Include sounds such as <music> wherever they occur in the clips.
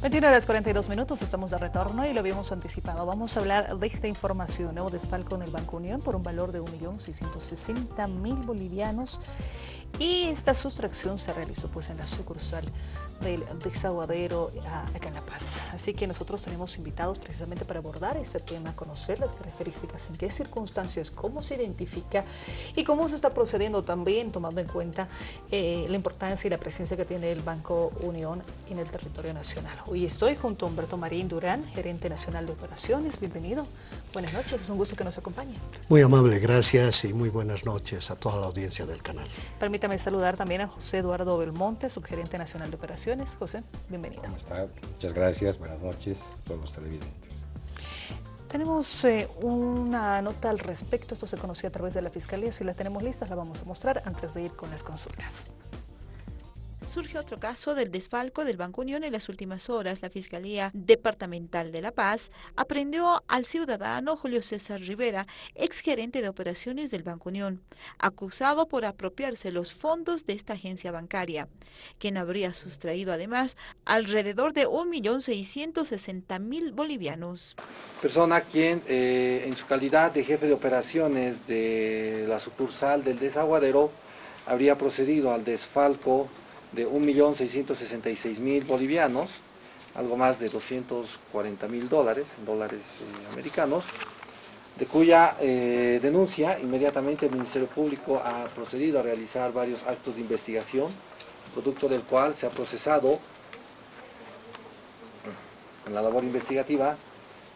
21 horas 42 minutos, estamos de retorno y lo habíamos anticipado. Vamos a hablar de esta información, nuevo despalco en el Banco Unión por un valor de 1.660.000 bolivianos y esta sustracción se realizó pues en la sucursal del desaguadero acá en La Paz. Así que nosotros tenemos invitados precisamente para abordar este tema, conocer las características, en qué circunstancias, cómo se identifica y cómo se está procediendo también tomando en cuenta eh, la importancia y la presencia que tiene el Banco Unión en el territorio nacional. Hoy estoy junto a Humberto Marín Durán, gerente nacional de operaciones. Bienvenido. Buenas noches, es un gusto que nos acompañe. Muy amable, gracias y muy buenas noches a toda la audiencia del canal. Permítame saludar también a José Eduardo Belmonte, subgerente nacional de operaciones José, bienvenido. ¿Cómo está? Muchas gracias, buenas noches a todos los televidentes. Tenemos eh, una nota al respecto, esto se conoció a través de la Fiscalía, si la tenemos lista la vamos a mostrar antes de ir con las consultas. Surge otro caso del desfalco del Banco Unión en las últimas horas. La Fiscalía Departamental de La Paz aprendió al ciudadano Julio César Rivera, exgerente de operaciones del Banco Unión, acusado por apropiarse los fondos de esta agencia bancaria, quien habría sustraído además alrededor de 1.660.000 bolivianos. Persona quien eh, en su calidad de jefe de operaciones de la sucursal del desaguadero habría procedido al desfalco de 1.666.000 bolivianos, algo más de 240.000 dólares, dólares eh, americanos, de cuya eh, denuncia inmediatamente el Ministerio Público ha procedido a realizar varios actos de investigación, producto del cual se ha procesado en la labor investigativa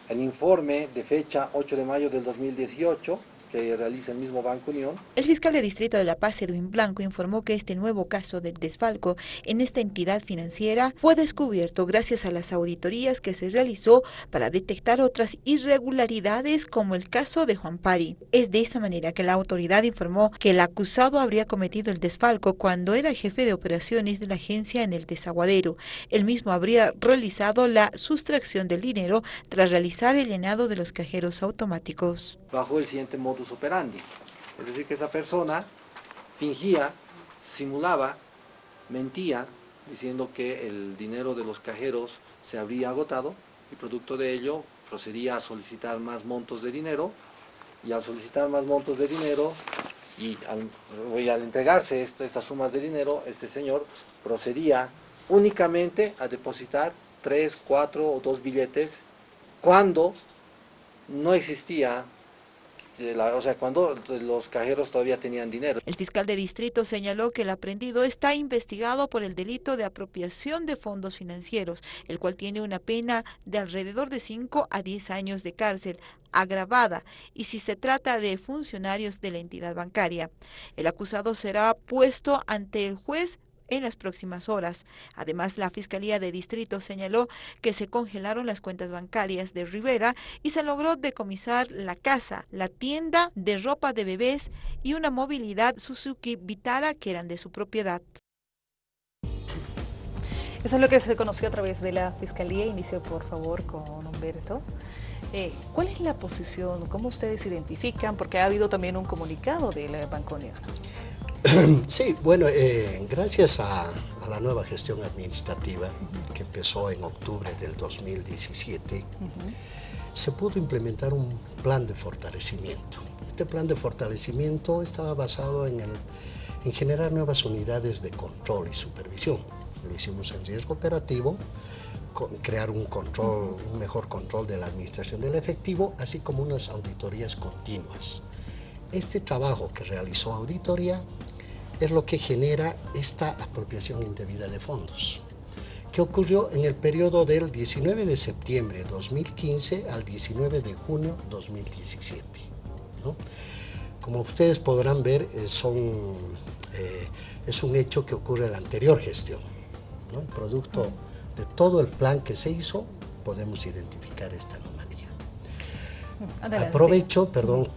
el informe de fecha 8 de mayo del 2018, que realiza el mismo Banco Unión. El fiscal de distrito de La Paz, Edwin Blanco, informó que este nuevo caso del desfalco en esta entidad financiera fue descubierto gracias a las auditorías que se realizó para detectar otras irregularidades como el caso de Juan Pari. Es de esta manera que la autoridad informó que el acusado habría cometido el desfalco cuando era jefe de operaciones de la agencia en el desaguadero. El mismo habría realizado la sustracción del dinero tras realizar el llenado de los cajeros automáticos. Bajo el siguiente operandi. Es decir, que esa persona fingía, simulaba, mentía, diciendo que el dinero de los cajeros se habría agotado y producto de ello procedía a solicitar más montos de dinero y al solicitar más montos de dinero y al entregarse estas sumas de dinero, este señor procedía únicamente a depositar tres, cuatro o dos billetes cuando no existía o sea, cuando los cajeros todavía tenían dinero. El fiscal de distrito señaló que el aprendido está investigado por el delito de apropiación de fondos financieros, el cual tiene una pena de alrededor de 5 a 10 años de cárcel agravada y si se trata de funcionarios de la entidad bancaria. El acusado será puesto ante el juez en las próximas horas. Además, la Fiscalía de Distrito señaló que se congelaron las cuentas bancarias de Rivera y se logró decomisar la casa, la tienda de ropa de bebés y una movilidad Suzuki Vitara que eran de su propiedad. Eso es lo que se conoció a través de la Fiscalía. Inicio, por favor, con Humberto. Eh, ¿Cuál es la posición? ¿Cómo ustedes identifican? Porque ha habido también un comunicado de la. <coughs> Sí, bueno, eh, gracias a, la nueva gestión administrativa que empezó en octubre del 2017, se pudo implementar un plan de fortalecimiento. Este plan de fortalecimiento estaba basado en, el, en generar nuevas unidades de control y supervisión. Lo hicimos en riesgo operativo, crear un control, un mejor control de la administración del efectivo, así como unas auditorías continuas. Este trabajo que realizó auditoría es lo que genera esta apropiación indebida de fondos, que ocurrió en el periodo del 19 de septiembre de 2015 al 19 de junio de 2017. Como ustedes podrán ver, eh, son, eh, es un hecho que ocurre en la anterior gestión. Producto de todo el plan que se hizo, podemos identificar esta anomalía. Aprovecho, perdón,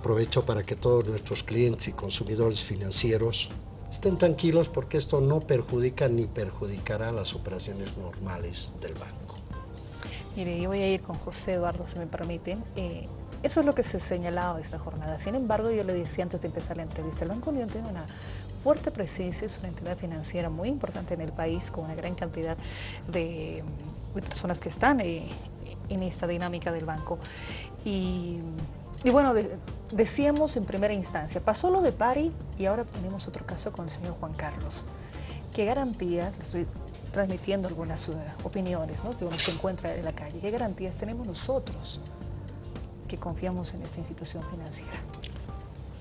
Aprovecho para que todos nuestros clientes y consumidores financieros estén tranquilos porque esto no perjudica ni perjudicará las operaciones normales del banco. Mire, yo voy a ir con José Eduardo, si me permiten. Eh, eso es lo que se ha señalado de esta jornada. Sin embargo, yo le decía antes de empezar la entrevista, el Banco Unión tiene una fuerte presencia, es una entidad financiera muy importante en el país con una gran cantidad de personas que están eh, en esta dinámica del banco. Y, bueno, decíamos en primera instancia, pasó lo de Pari y ahora tenemos otro caso con el señor Juan Carlos. ¿Qué garantías, le estoy transmitiendo algunas uh, opiniones ¿no? que uno se encuentra en la calle, qué garantías tenemos nosotros que confiamos en esta institución financiera?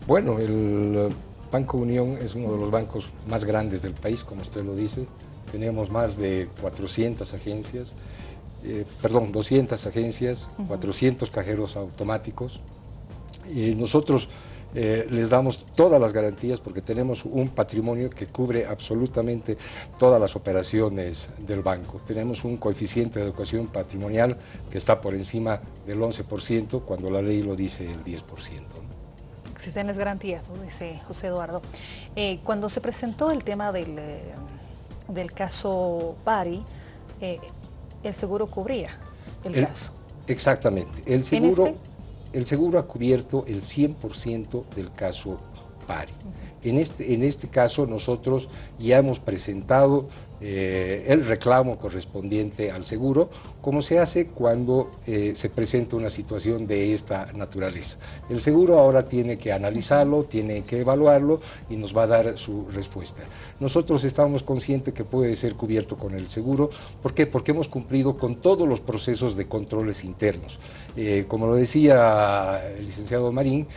Bueno, el Banco Unión es uno de los bancos más grandes del país, como usted lo dice. Tenemos más de 400 agencias, eh, perdón, 200 agencias, 400 cajeros automáticos. Y nosotros eh, les damos todas las garantías porque tenemos un patrimonio que cubre absolutamente todas las operaciones del banco. Tenemos un coeficiente de educación patrimonial que está por encima del 11% cuando la ley lo dice el 10% existen las garantías, dice José Eduardo. Eh, cuando se presentó el tema del, eh, del caso Pari, eh, el seguro cubría el, caso. Exactamente. El seguro, este? El seguro ha cubierto el 100% del caso Pari. En este, en este caso nosotros ya hemos presentado eh, el reclamo correspondiente al seguro, como se hace cuando eh, se presenta una situación de esta naturaleza. El seguro ahora tiene que analizarlo, tiene que evaluarlo y nos va a dar su respuesta. Nosotros estamos conscientes que puede ser cubierto con el seguro. ¿Por qué? Porque hemos cumplido con todos los procesos de controles internos. Eh, como lo decía el licenciado Marín,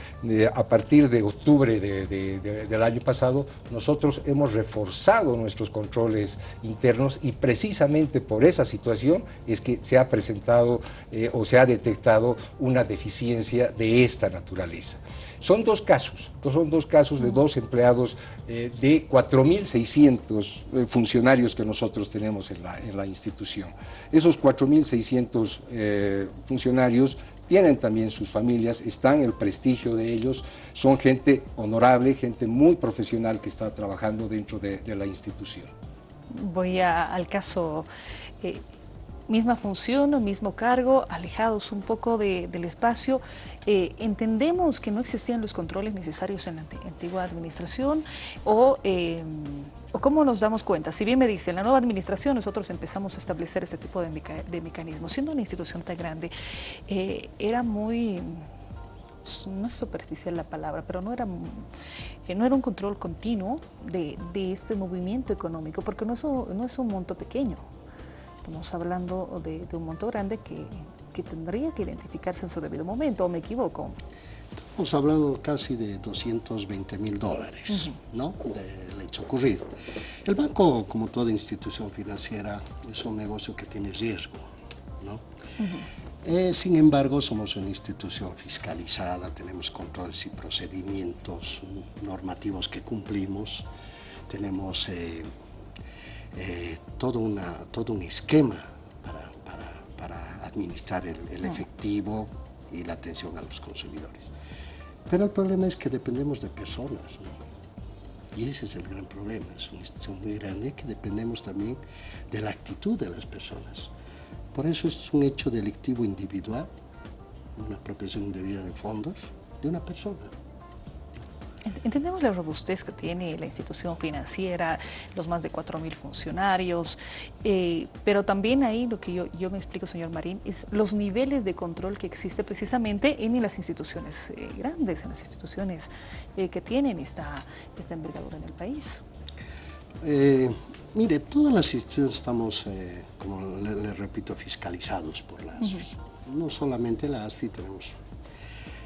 a partir de octubre del año pasado, nosotros hemos reforzado nuestros controles internos y precisamente por esa situación es que se ha presentado eh, o se ha detectado una deficiencia de esta naturaleza. Son dos casos, son dos casos de dos empleados eh, de 4.600 eh, funcionarios que nosotros tenemos en la, institución. Esos 4.600 funcionarios tienen también sus familias, están el prestigio de ellos, son gente honorable, gente muy profesional que está trabajando dentro de la institución voy al caso, eh, misma función, mismo cargo, alejados un poco del espacio. Eh, entendemos que no existían los controles necesarios en la antigua administración eh, o, cómo nos damos cuenta. Si bien me dice, en la nueva administración nosotros empezamos a establecer este tipo de, de mecanismos. Siendo una institución tan grande, era muy no es superficial la palabra, pero no era, eh, no era un control continuo de, este movimiento económico, porque no es, un, no es un monto pequeño. Estamos hablando de, un monto grande que, tendría que identificarse en su debido momento, ¿o me equivoco? Estamos hablando casi de 220 mil dólares, ¿no?, del hecho ocurrido. El banco, como toda institución financiera, es un negocio que tiene riesgo, ¿no? Eh, sin embargo, somos una institución fiscalizada, tenemos controles y procedimientos normativos que cumplimos, tenemos eh, eh, todo, una, todo un esquema para, para, administrar el, efectivo y la atención a los consumidores. Pero el problema es que dependemos de personas, Y ese es el gran problema, es una institución muy grande que dependemos también de la actitud de las personas. Por eso es un hecho delictivo individual, una apropiación indebida de fondos de una persona. Entendemos la robustez que tiene la institución financiera, los más de 4.000 funcionarios, eh, pero también ahí lo que yo, me explico, señor Marín, es los niveles de control que existe precisamente en las instituciones eh, grandes, en las instituciones eh, que tienen esta, esta envergadura en el país. Mire, todas las instituciones estamos, eh, como le, repito, fiscalizados por la ASFI. No solamente la ASFI, tenemos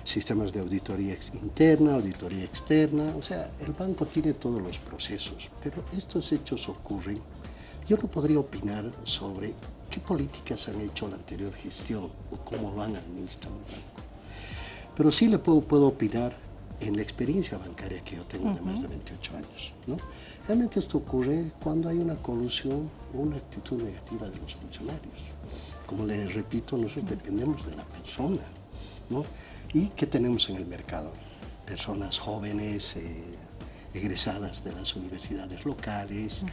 sistemas de auditoría interna, auditoría externa, o sea, el banco tiene todos los procesos, pero estos hechos ocurren. Yo no podría opinar sobre qué políticas han hecho la anterior gestión o cómo lo han administrado el banco. Pero sí le puedo, puedo opinar en la experiencia bancaria que yo tengo de más de 28 años. ¿no? Realmente esto ocurre cuando hay una colusión o una actitud negativa de los funcionarios. Como les repito, nosotros dependemos de la persona. ¿no? ¿Y qué tenemos en el mercado? Personas jóvenes, eh, egresadas de las universidades locales.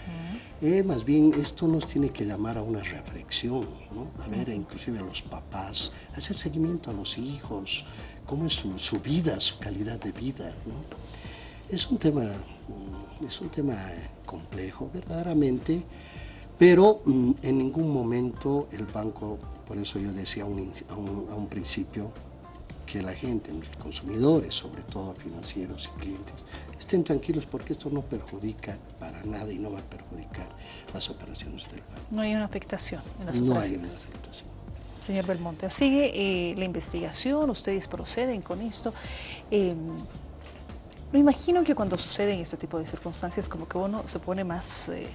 Eh, más bien, esto nos tiene que llamar a una reflexión, ¿no? a ver, inclusive a los papás, hacer seguimiento a los hijos, cómo es su, vida, su calidad de vida. Es un tema, mm, es un tema complejo, verdaderamente. Pero mm, en ningún momento el banco, por eso yo decía a un, principio, que la gente, los consumidores, sobre todo financieros y clientes, estén tranquilos porque esto no perjudica para nada y no va a perjudicar las operaciones del banco. No hay una afectación en las no operaciones. No hay una afectación. Señor Belmonte, sigue eh, la investigación, ustedes proceden con esto. Eh, me imagino que cuando suceden este tipo de circunstancias como que uno se pone más eh,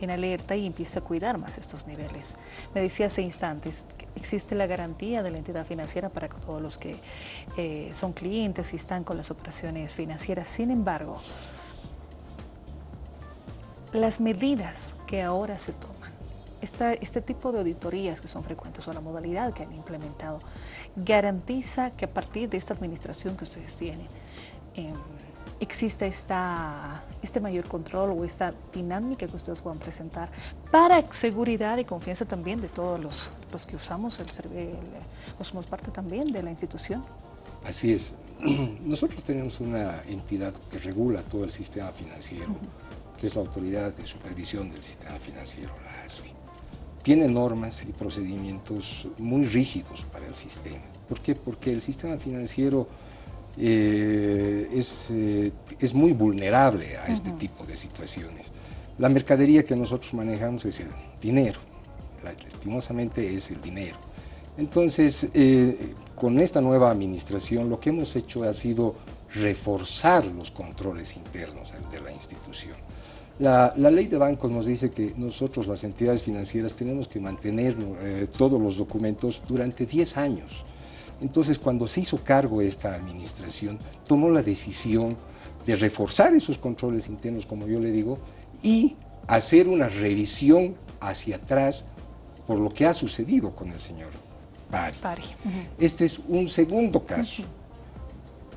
en alerta y empieza a cuidar más estos niveles. Me decía hace instantes, existe la garantía de la entidad financiera para todos los que eh, son clientes y están con las operaciones financieras. Sin embargo, las medidas que ahora se toman, este tipo de auditorías que son frecuentes o la modalidad que han implementado, garantiza que a partir de esta administración que ustedes tienen, em, existe esta, este mayor control o esta dinámica que ustedes puedan presentar para seguridad y confianza también de todos los, los que usamos el servicio, o somos parte también de la institución. Así es. <clears throat> Nosotros tenemos una entidad que regula todo el sistema financiero, que es la Autoridad de Supervisión del Sistema Financiero, la ASFI. Tiene normas y procedimientos muy rígidos para el sistema. ¿Por qué? Porque el sistema financiero eh, es, eh, es, muy vulnerable a este tipo de situaciones. La mercadería que nosotros manejamos es el dinero, lastimosamente es el dinero. Entonces, eh, con esta nueva administración lo que hemos hecho ha sido reforzar los controles internos de la institución. La, la, ley de bancos nos dice que nosotros, las entidades financieras, tenemos que mantener todos los documentos durante 10 años. Entonces, cuando se hizo cargo esta administración, tomó la decisión de reforzar esos controles internos, como yo le digo, y hacer una revisión hacia atrás por lo que ha sucedido con el señor Pari. Este es un segundo caso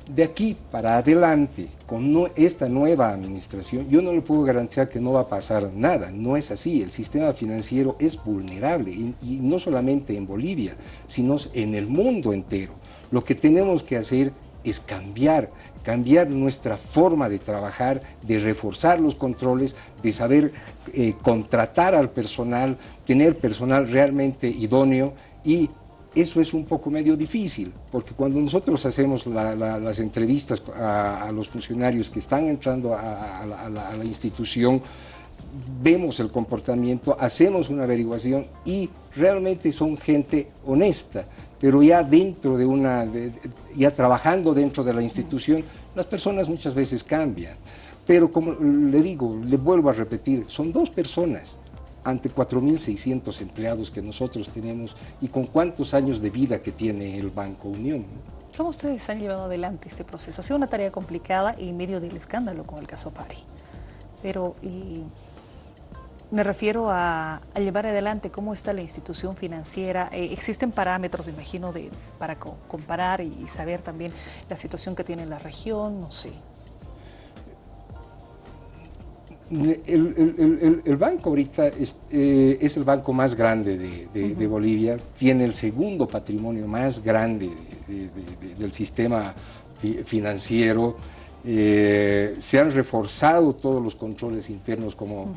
de aquí para adelante, con esta nueva administración, yo no le puedo garantizar que no va a pasar nada, no es así, el sistema financiero es vulnerable, y, no solamente en Bolivia, sino en el mundo entero. Lo que tenemos que hacer es cambiar, cambiar nuestra forma de trabajar, de reforzar los controles, de saber eh, contratar al personal, tener personal realmente idóneo y eso es un poco medio difícil, porque cuando nosotros hacemos las entrevistas a, los funcionarios que están entrando a, la, institución, vemos el comportamiento, hacemos una averiguación y realmente son gente honesta, pero ya dentro de una, ya trabajando dentro de la institución, las personas muchas veces cambian. Pero como le digo, le vuelvo a repetir, son dos personas, ante 4.600 empleados que nosotros tenemos y con cuántos años de vida que tiene el Banco Unión. ¿Cómo ustedes han llevado adelante este proceso? Ha sido una tarea complicada en medio del escándalo con el caso Pari. Pero me refiero a, llevar adelante cómo está la institución financiera. Eh, existen parámetros, me imagino, de, para comparar y saber también la situación que tiene la región, no sé. El, banco ahorita es, eh, es, el banco más grande de, Bolivia, tiene el segundo patrimonio más grande del sistema financiero, eh, se han reforzado todos los controles internos, como,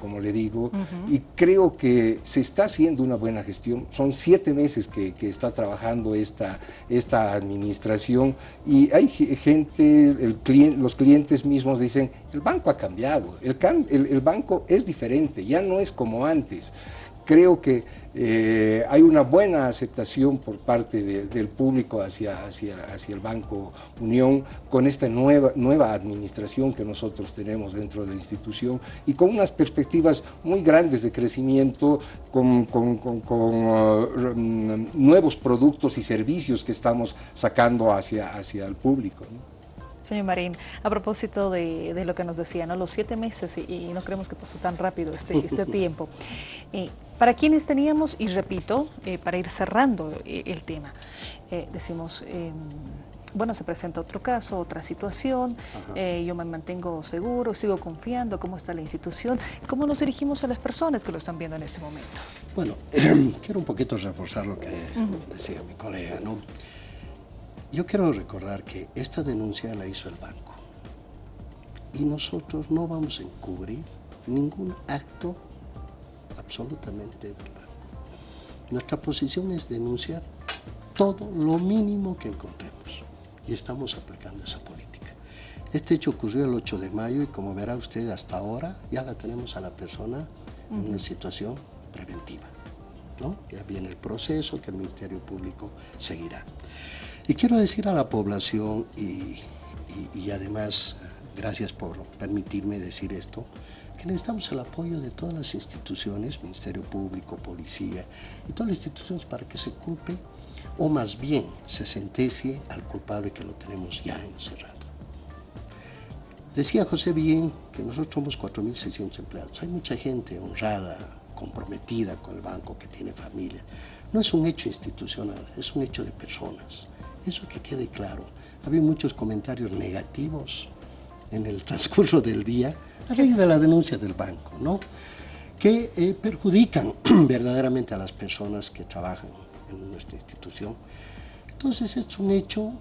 como, le digo, y creo que se está haciendo una buena gestión. Son siete meses que, está trabajando esta, esta administración y hay gente, el los clientes mismos dicen, el banco ha cambiado, el, el banco es diferente, ya no es como antes creo que eh, hay una buena aceptación por parte del público hacia, hacia, hacia, el Banco Unión con esta nueva, nueva administración que nosotros tenemos dentro de la institución y con unas perspectivas muy grandes de crecimiento, con, uh, nuevos productos y servicios que estamos sacando hacia, hacia el público. Señor Marín, a propósito de, lo que nos decía, ¿no? los siete meses, y, no creemos que pasó tan rápido este, este <laughs> tiempo, eh, para quienes teníamos, y repito, eh, para ir cerrando eh, el tema, decimos, em, bueno, se presenta otro caso, otra situación, yo me mantengo seguro, sigo confiando, cómo está la institución, cómo nos dirigimos a las personas que lo están viendo en este momento. Bueno, <clears throat> quiero un poquito reforzar lo que decía mi colega, ¿no? Yo quiero recordar que esta denuncia la hizo el banco y nosotros no vamos a encubrir ningún acto absolutamente del banco. Nuestra posición es denunciar todo lo mínimo que encontremos y estamos aplicando esa política. Este hecho ocurrió el 8 de mayo y como verá usted hasta ahora ya la tenemos a la persona en una situación preventiva. ¿no? Ya viene el proceso que el Ministerio Público seguirá. Y quiero decir a la población y, y además, gracias por permitirme decir esto, que necesitamos el apoyo de todas las instituciones, Ministerio Público, Policía y todas las instituciones para que se culpe o más bien se sentencie al culpable que lo tenemos ya encerrado. Decía José bien que nosotros somos 4.600 empleados. Hay mucha gente honrada, comprometida con el banco, que tiene familia. No es un hecho institucional, es un hecho de personas. Eso que quede claro. Había muchos comentarios negativos en el <laughs> transcurso del día a raíz de la denuncia del banco, ¿no? que eh, perjudican <clears throat> verdaderamente a las personas que trabajan en nuestra institución. Entonces es un hecho,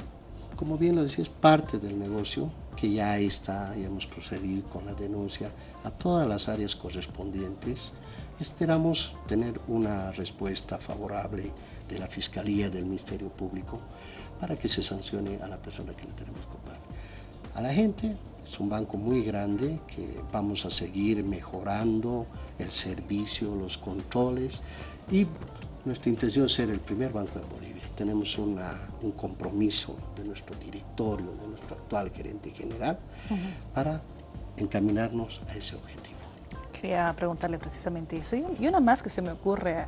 como bien lo decía, es parte del negocio que ya está, ya hemos procedido con la denuncia a todas las áreas correspondientes. Esperamos tener una respuesta favorable de la Fiscalía, del Ministerio Público, para que se sancione a la persona que le tenemos culpable. A la gente, es un banco muy grande que vamos a seguir mejorando el servicio, los controles y nuestra intención es ser el primer banco en Bolivia. Tenemos un compromiso de nuestro directorio, de nuestro actual gerente general, para encaminarnos a ese objetivo. Quería preguntarle precisamente eso. Y una más que se me ocurre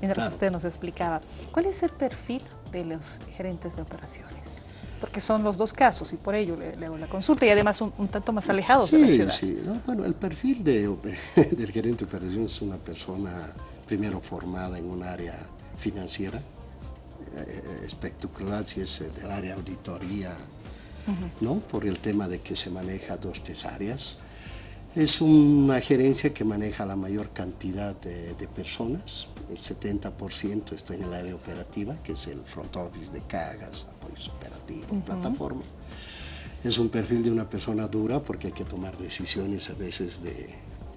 mientras usted nos explicaba. ¿Cuál es el perfil de los gerentes de operaciones? Porque son los dos casos y por ello le, hago la consulta y además un, tanto más alejados de la ciudad. Sí, bueno, el perfil de, <laughs> del gerente de operaciones es una persona primero formada en un área financiera, eh, espectacular si es eh, del área auditoría, ¿no? por el tema de que se maneja dos, tres áreas. Es una gerencia que maneja la mayor cantidad de, personas, el 70% está en el área operativa, que es el front office de cagas, apoyos operativos, plataforma. Es un perfil de una persona dura porque hay que tomar decisiones a veces de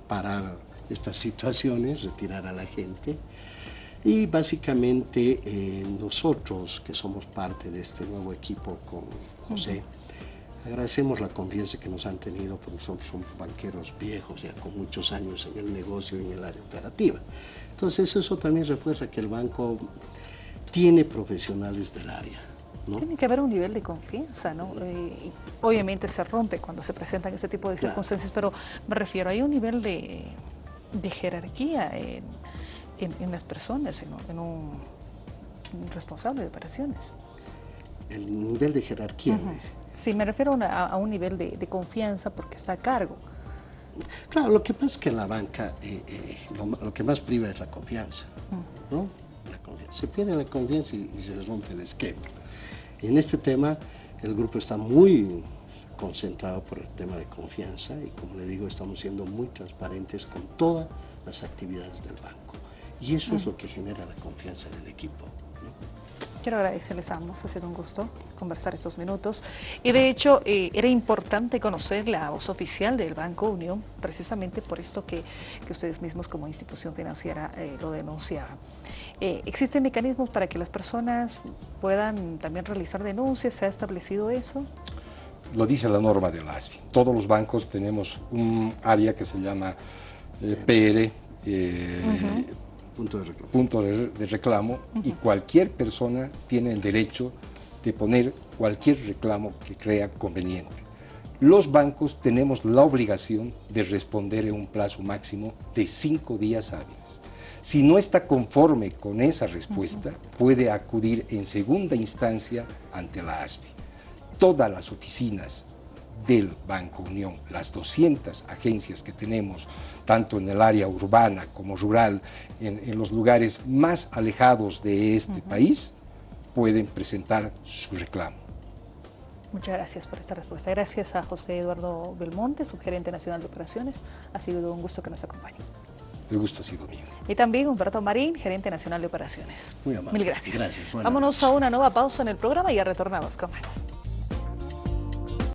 parar estas situaciones, retirar a la gente. Y básicamente eh, nosotros, que somos parte de este nuevo equipo con José, agradecemos la confianza que nos han tenido porque somos, somos, banqueros viejos, ya con muchos años en el negocio y en el área operativa. Entonces eso también refuerza que el banco tiene profesionales del área. Tiene que haber un nivel de confianza, ¿no? Eh, obviamente se rompe cuando se presentan este tipo de circunstancias, pero me refiero, hay un nivel de, de jerarquía en, en, las personas, en, un, responsable de operaciones. El nivel de jerarquía, Sí, me refiero a, un nivel de, confianza porque está a cargo. Claro, lo que pasa es que en la banca eh, eh, lo, que más priva es la confianza, ¿no? Se pierde la confianza y, y, se rompe el esquema. Y en este tema el grupo está muy concentrado por el tema de confianza y como le digo, estamos siendo muy transparentes con todas las actividades del banco. Y eso es mm. lo que genera la confianza en el equipo. Quiero agradecerles a ambos, ha sido un gusto conversar estos minutos. Y de hecho, eh, era importante conocer la voz oficial del Banco Unión, precisamente por esto que, que ustedes mismos como institución financiera eh, lo denunciaban. Eh, ¿Existen mecanismos para que las personas puedan también realizar denuncias? ¿Se ha establecido eso? lo dice la norma del ASFI. Todos los bancos tenemos un área que se llama PR, punto de reclamo, y cualquier persona tiene el derecho de poner cualquier reclamo que crea conveniente. Los bancos tenemos la obligación de responder en un plazo máximo de cinco días hábiles. Si no está conforme con esa respuesta, puede acudir en segunda instancia ante la ASFI todas las oficinas del Banco Unión, las 200 agencias que tenemos, tanto en el área urbana como rural, en, los lugares más alejados de este país, pueden presentar su reclamo. Muchas gracias por esta respuesta. Gracias a José Eduardo Belmonte, subgerente nacional de operaciones. Ha sido un gusto que nos acompañe. El gusto ha sido mío. Y también Humberto Marín, gerente nacional de operaciones. Muy amable. Mil gracias. gracias Vámonos a una nueva pausa en el programa y ya retornamos con más.